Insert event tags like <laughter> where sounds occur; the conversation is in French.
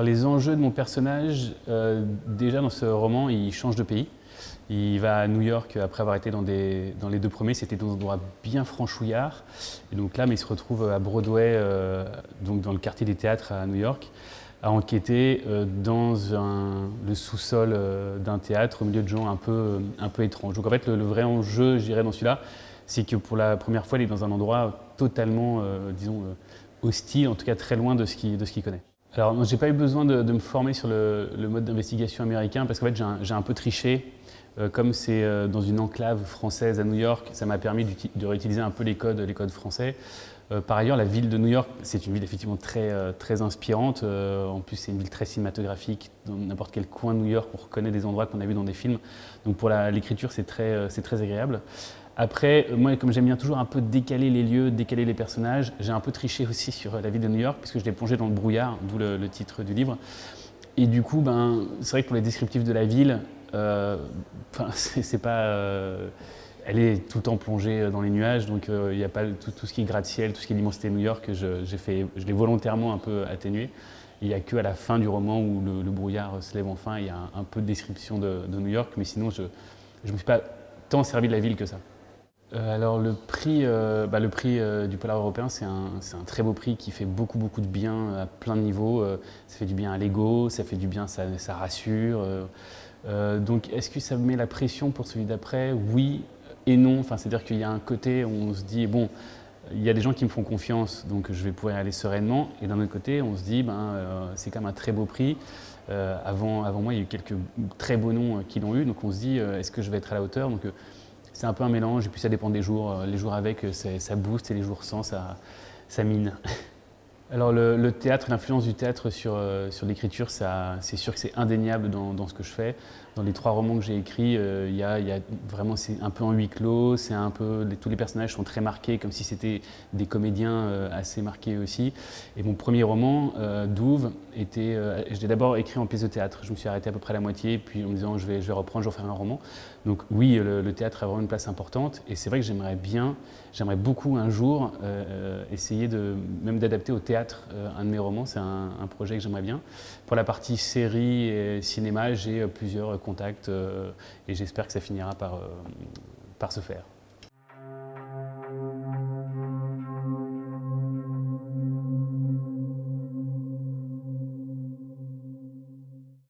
Alors les enjeux de mon personnage, euh, déjà dans ce roman, il change de pays. Il va à New York après avoir été dans, les deux premiers, c'était dans un endroit bien franchouillard. Et donc là, il se retrouve à Broadway, euh, donc dans le quartier des théâtres à New York, à enquêter euh, dans le sous-sol d'un théâtre au milieu de gens un peu, étranges. Donc en fait, le, le vrai enjeu, je dirais, dans celui-là, c'est que pour la première fois, il est dans un endroit totalement, disons, hostile, en tout cas très loin de ce qu'il connaît. Alors, j'ai pas eu besoin de, me former sur le, mode d'investigation américain parce qu'en fait, j'ai un, peu triché. Euh, comme c'est euh, dans une enclave française à New York, ça m'a permis de réutiliser un peu les codes, les codes français. Euh, par ailleurs, la ville de New York, c'est une ville effectivement très, très inspirante. en plus, c'est une ville très cinématographique. Dans n'importe quel coin de New York, on reconnaît des endroits qu'on a vus dans des films. Donc pour l'écriture, c'est très, très agréable. Après, moi, comme j'aime bien toujours un peu décaler les lieux, décaler les personnages, j'ai un peu triché aussi sur la ville de New York, puisque je l'ai plongé dans le brouillard, d'où le, titre du livre. Et du coup, ben, c'est vrai que pour les descriptifs de la ville, euh, <laughs> c'est pas... Euh, elle est tout le temps plongée dans les nuages, donc euh, il n'y a pas tout, ce qui est gratte-ciel, tout ce qui est l'immensité de New York, je, je l'ai volontairement un peu atténué. Il n'y a qu'à la fin du roman où le, brouillard se lève enfin, il y a un, peu de description de, de, New York, mais sinon je ne me suis pas tant servi de la ville que ça. Euh, alors le prix, euh, bah, le prix euh, du Polar européen, c'est un, très beau prix qui fait beaucoup beaucoup de bien à plein de niveaux. ça fait du bien à l'ego, ça fait du bien, ça, rassure. donc est-ce que ça met la pression pour celui d'après? Oui et non. Enfin, C'est-à-dire qu'il y a un côté où on se dit, bon, il y a des gens qui me font confiance, donc je vais pouvoir y aller sereinement. Et d'un autre côté, on se dit, ben, c'est quand même un très beau prix. avant, avant moi, il y a eu quelques très beaux noms qui l'ont eu, donc on se dit, est-ce que je vais être à la hauteur? C'est un peu un mélange, et puis ça dépend des jours. Euh, les jours avec, euh, ça booste, et les jours sans, ça, ça mine. <laughs> Alors le, théâtre, l'influence du théâtre sur, euh, sur l'écriture, c'est sûr que c'est indéniable dans, ce que je fais. Dans les trois romans que j'ai écrits, euh, y, a, y, a, c'est un peu en huis clos, un peu, tous les personnages sont très marqués, comme si c'était des comédiens euh, assez marqués aussi. Et mon premier roman, Douve, était, je l'ai d'abord écrit en pièce de théâtre. Je me suis arrêté à peu près à la moitié, puis en me disant je vais, je vais reprendre, je vais refaire un roman. Donc oui, le, théâtre a vraiment une place importante, et c'est vrai que j'aimerais bien, j'aimerais beaucoup un jour essayer de, même d'adapter au théâtre euh, un de mes romans, c'est un, projet que j'aimerais bien. Pour la partie série et cinéma, j'ai euh, plusieurs contacts euh, et j'espère que ça finira par, par se faire.